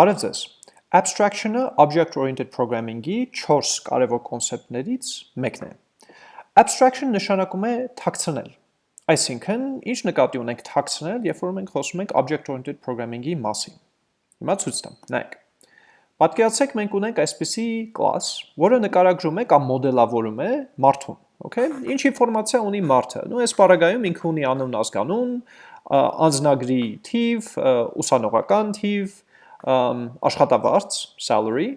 Բարև ձեզ։ Abstraction-ը object-oriented programming-ի 4 կարևոր կոնցեպտներից մեկն է։ Abstraction նշանակում է թաքցնել։ Այսինքն, ինչ նկատի ունենք թաքցնել, երբ որ մենք խոսում ենք object-oriented programming-ի մասին։ Հիմա ցույց տամ, նայեք։ Պատկերացրեք մենք ունենք այսպիսի class, որը նկարագրում է կամ մոդելավորում է մարդուն, okay? Ինչ ինֆորմացիա ունի մարդը։ Նու այս բaragայում ինքը ունի անուն, ազգանուն, անձնագրի թիվ, ուսանողական թիվ, աշխատավարձ, salary,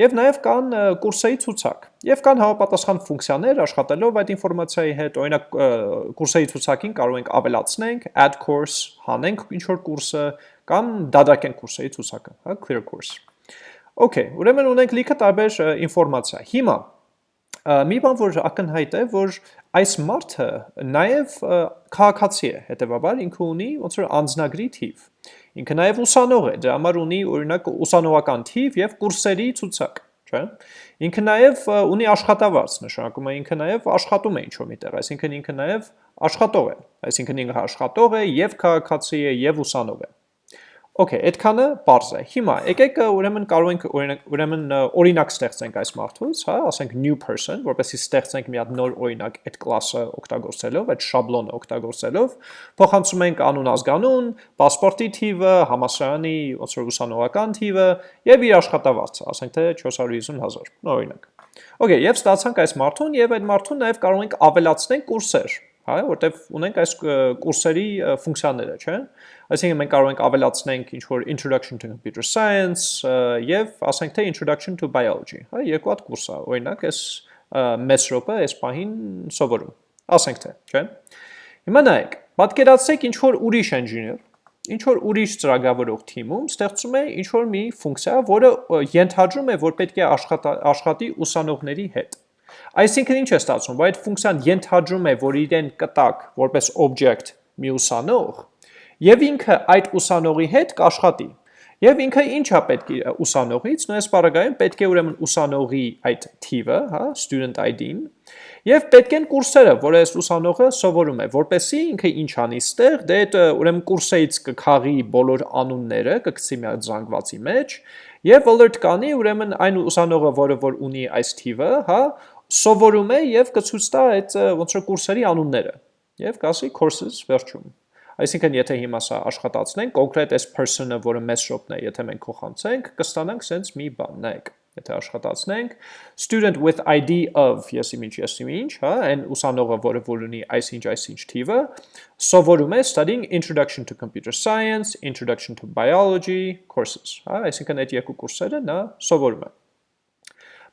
եւ նաեւ կան կուրսերի ցուցակ։ Եվ կան համապատասխան ֆունկցիաներ աշխատելով այդ ինֆորմացիայի հետ, օրինակ կուրսերի ցուցակին կարող ենք ավելացնենք, add course, հանենք ինչ որ կուրսը կամ դադարենք կուրսերի ցուցակը, հա, clear course։ Okay, ուրեմն ունենք լիքը տարբեր ինֆորմացիա։ Հիմա մի բան որ ակնհայտ է, որ այս մարդը նաև քաղաքացի է, հետեւաբար ինքը ունի ոնց որ անձնագրի թիվ։ Ինքը նաև ուսանող է, դրա համար ունի օրինակ ուսանողական թիվ եւ կուրսերի ցուցակ, չէ՞։ Ինքը նաև ունի աշխատավարձ, նշանակում է ինքը նաև աշխատում է ինչ-որ միտեղ, այսինքն ինքը նաև աշխատող է, այսինքն ինքը աշխատող է եւ քաղաքացի է եւ ուսանող է։ Okay, այդքանը པարզ է։ Հիմա եկեք ուրեմն կարող ենք ուրեմն օրինակ ստեղծենք այս մարդուց, հա, ասենք new person, որովհետեւ ստեղծենք մի հատ նոր օրինակ այդ կլասը օգտագործելով, այդ շաբլոնը օգտագործելով, փոխանցում ենք անուն ազգանուն, паспоրտի թիվը, համասարանի ոնց որ ուսանողական թիվը եւ իր աշխատավարձը, ասենք թե 450000, օրինակ։ Okay, եւ ստացանք այս մարդուն եւ այդ մարդուն նաեւ կարող ենք ավելացնել կուրսեր, հա, որտեվ ունենք այս կուրսերի ֆունկցիաները, չէ՞։ Այսինքն մենք կարող ենք ավելացնենք ինչ որ introduction to computer science եւ ասենք թե introduction to biology, հա, երկու հատ կուրս է, օրինակ այս մեծ րոպը այս պահին սովորում։ Ասենք թե, չէ՞։ Հիմա նայեք, պատկերացրեք ինչ որ ուրիշ engineer, ինչ որ ուրիշ ծրագրավորող թիմում ստեղծում է ինչ որ մի ֆունկցիա, որը ենթադրում է, որ պետք է աշխատի ուսանողների հետ Այսինքն ինչ է ստացվում, որ այդ ֆունկցիան ենթադրում է, որ իրեն կտակ որպես object մի ուսանող, եւ ինքը այդ ուսանողի հետ կաշխատի։ Եվ ինքը ինչա պետք է ուսանողից, նույնպես բaragայում պետք է ուրեմն ուսանողի այդ թիվը, հա, student ID-ն, եւ պետք են կուրսերը, որ այս ուսանողը սովորում է, որպեսզի ինքը ինչ անի ստեղ, դե այդ ուրեմն կուրսից կքաղի բոլոր անունները, կգցի մի հատ զանգվածի մեջ, եւ alert կանի ուրեմն այն ուսանողը, որը որ ունի այս թիվը, հա, սովորում է եւ կցույց տա այդ ոնց որ կուրսերի անունները եւ կասի courses վերջում Այսինքն եթե հիմա սա աշխատացնենք, կոնկրետ այս person-ը, որը մեծ shop-ն է, եթե մենք փոխանցենք, կստանանք sense մի բան, նայեք։ Եթե աշխատացնենք student with ID of եսի ինչ եսի ինչ, հա, այն ուսանողը, որը որ ունի այսինչ այսինչ թիվը, սովորում է studying introduction to computer science, introduction to biology courses, հա, այսինքն այդ երկու կուրսերը նա սովորում է։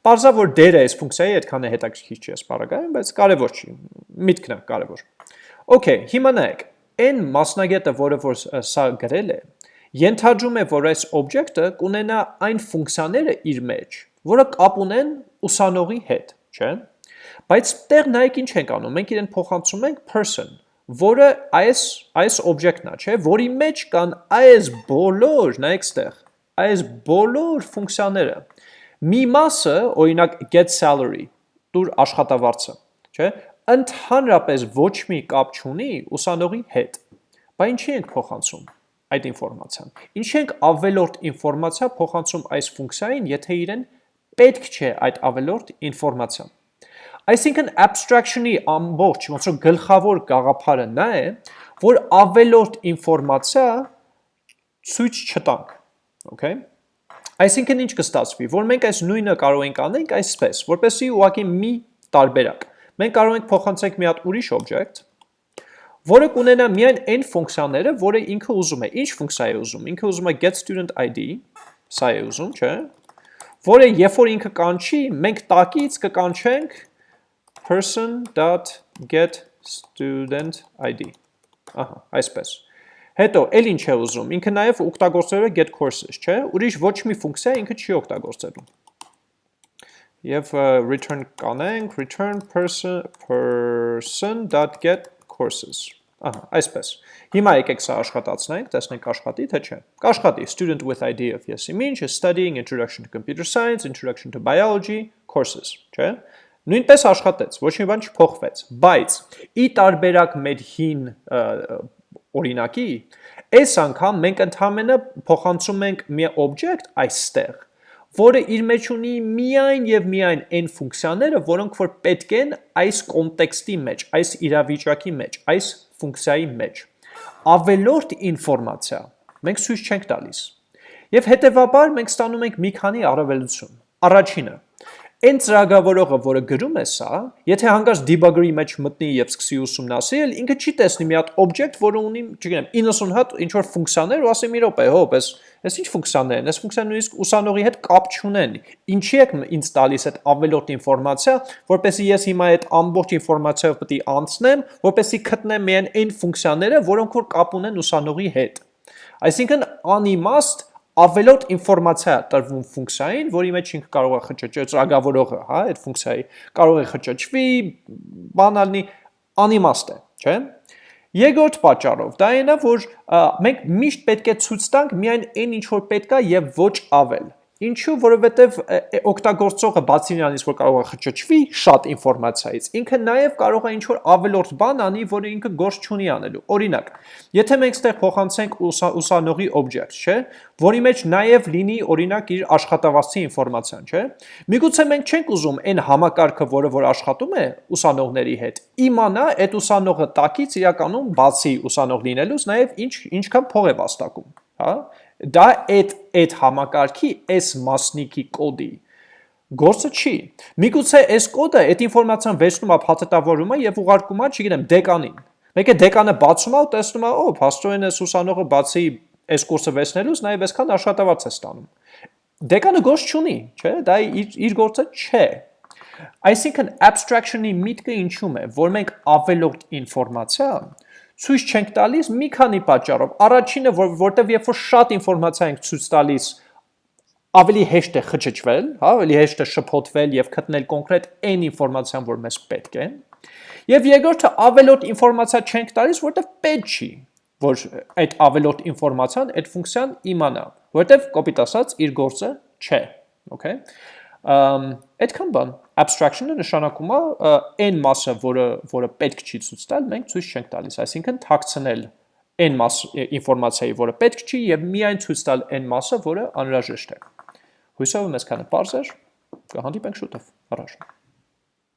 Պարզա որ դերը այս ֆունկցիայի այդքան է հետաքրքիր չի սպարագայում, բայց կարևոր չի, միտքն է կարևոր։ Okay, հիմա նայեք, այն մասնագետը, որը որ սա գրել է, ենթադրում է, որ այս օբյեկտը կունենա այն ֆունկցիաները իր մեջ, որը կապ ունեն ուսանողի հետ, չէ՞։ Բայց տեղ նայեք ինչ ենք անում, մենք իրեն փոխանցում ենք person, որը այս այս օբյեկտն է, չէ՞, որի մեջ կան այս բոլոր, նայեք ստեղ, այս բոլոր ֆունկցիաները Մի մասը, օրինակ get salary, տուր աշխատավարձը, չէ՞, ընդհանրապես ոչ մի կապ չունի ուսանողի հետ։ Բա ինչի ենք փոխանցում այդ ինֆորմացիան։ Ինչի ենք ավելորդ ինֆորմացիա փոխանցում այս ֆունկցիային, եթե իրեն պետք չէ այդ ավելորդ ինֆորմացիան։ Այսինքն abstraction-ի ամբողջ ոնց որ գլխավոր գաղափարը նա է, որ ավելորդ ինֆորմացիա ցույց չտանք, okay Այսինքն ինչ կստացվի, որ մենք այս նույնը կարող ենք անենք այսպես, որպեսզի ուղղակի մի տարբերակ։ Մենք կարող ենք փոխանցենք մի հատ ուրիշ օբյեկտ, որը կունենա միայն այն ֆունկցիաները, որը ինքը ուզում է։ Ինչ ֆունկցիա է ուզում։ Ինքը ուզում է get student ID, սա է ուզում, չէ՞։ Որը երբ որ ինքը կանչի, մենք տակից կկանչենք person.get student ID։ Ահա, այսպես։ Հետո, էլ ինչ է ուզում, ինքը նաև ուգտագործել է get courses, չէ, ուրիշ ոչ մի ֆունկցիա ինքը չի ուգտագործելու։ Եվ return կանենք, return person, person.get courses, ահա, այսպես։ Հիմա եկեք սա աշխատացնենք, տեսնենք աշխատի, թե չէ։ Կաշխատի, student with ID of yes image is studying introduction to computer science, introduction to biology, courses, չէ։ Նույնպես աշխատեց, ոչ մի բան չփոխվեց, բայց ի տարբերակ մեր հին օրինակի, այս անգամ մենք ընդհանրապես փոխանցում ենք մի object այստեղ, որը իր մեջ ունի միայն եւ միայն այն ֆունկցիաները, որոնք որ պետք են այս կոնտեքստի մեջ, այս իրավիճակի մեջ, այս ֆունկցիայի մեջ։ Ավելորդ ինֆորմացիա մենք ցույց չենք տալիս։ Եվ հետեւաբար մենք ստանում ենք մի քանի առավելություն։ Առաջինը, Այն ծրագրավորողը, որը գրում է սա, եթե հանկարծ debugger-ի մեջ մտնի եւ սկսի ուսումնասիրել, ինքը չի տեսնի մի հատ object, որը ունի, չգիտեմ, 90 հատ ինչ որ ֆունկցիաներ ու ասի մի րոպե, հոп, էս էս ինչ ֆունկցիաներ են, էս ֆունկցիան նույնիսկ ուսանողի հետ կապ չունեն։ Ինչի եք ինձ տալիս այդ ավելորդ ինֆորմացիա, որպեսզի ես հիմա այդ ամբողջ ինֆորմացիայով պետք է անցնեմ, որպեսզի գտնեմ միայն այն ֆունկցիաները, որոնք որ կապ ունեն ուսանողի հետ։ Այսինքն անիմաստ ավելորդ ինֆորմացիա տրվում ֆունկցիային, որի մեջ ինքը կարող է խճճել ծրագրավորողը, հա, այդ ֆունկցիայի կարող է խճճվի, բանալնի անիմաստ է, չէ՞։ Երկրորդ պատճառով դա այնա, որ մենք միշտ պետք է ցույց տանք միայն այն ինչ որ պետք է եւ ոչ ավել։ Ինչու, որովհետև օգտագործողը բացի նրանից, որ կարող է խճճվի շատ ինֆորմացիայից, ինքը նաև կարող է ինչ-որ ավելորդ բան անի, որը ինքը գործ չունի անելու։ Օրինակ, եթե մենք ստեղ փոխանցենք ուսանողի object, չէ, որի մեջ նաև լինի օրինակ իր աշխատավարձի ինֆորմացիան, չէ։ Միգուցե մենք չենք ուզում այն համակարգը, որը որ աշխատում է ուսանողների հետ, իմանա այդ ուսանողը տակից իրականում բացի ուսանող լինելուց նաև ինչ ինչքան փող է վաստակում, հա դա այդ այդ համակարգի այս մասնիկի կոդի գործը չի։ Միգուցե այս կոդը այդ ինֆորմացիան վերցնում է, փաթեթավորում է եւ ուղարկում է, չգիտեմ, դեկանին։ Մեկը դեկանը բացում է ու տեսնում է, օ, փաստորեն այս ուսանողը բացի այս կուրսը վերցնելուց նաև այսքան աշխատավարձ է ստանում։ Դեկանը գործ չունի, չէ՞, դա իր, իր գործը չէ։ Այսինքն abstraction-ի միտքը ինչու՞մ է, որ մենք ավելորդ ինֆորմացիա ցույց չենք տալիս մի քանի պատճառով։ Առաջինը, որ որտեվ երբ որ շատ ինֆորմացիա ենք ցույց տալիս, ավելի հեշտ է խճճվել, հա, ավելի հեշտ է շփոթվել եւ գտնել կոնկրետ այն ինֆորմացիան, որ մեզ պետք է։ Եվ երկրորդը ավելորդ ինֆորմացիա չենք տալիս, որտեվ պետք չի, որ այդ ավելորդ ինֆորմացիան այդ ֆունկցիան իմանա, որտեվ կոպիտ ասած իր գործը չէ, okay։ Այդքան բան abstraction-ը նշանակում է այն մասը, որը որը պետք չի ցույց տալ, մենք ցույց չենք տալիս, այսինքն թաքցնել այն մաս ինֆորմացիայի, որը պետք չի եւ միայն ցույց տալ այն մասը, որը անհրաժեշտ է։ Հույսով եմ այսքանը բարձր, կհանդիպենք շուտով։ Առաջ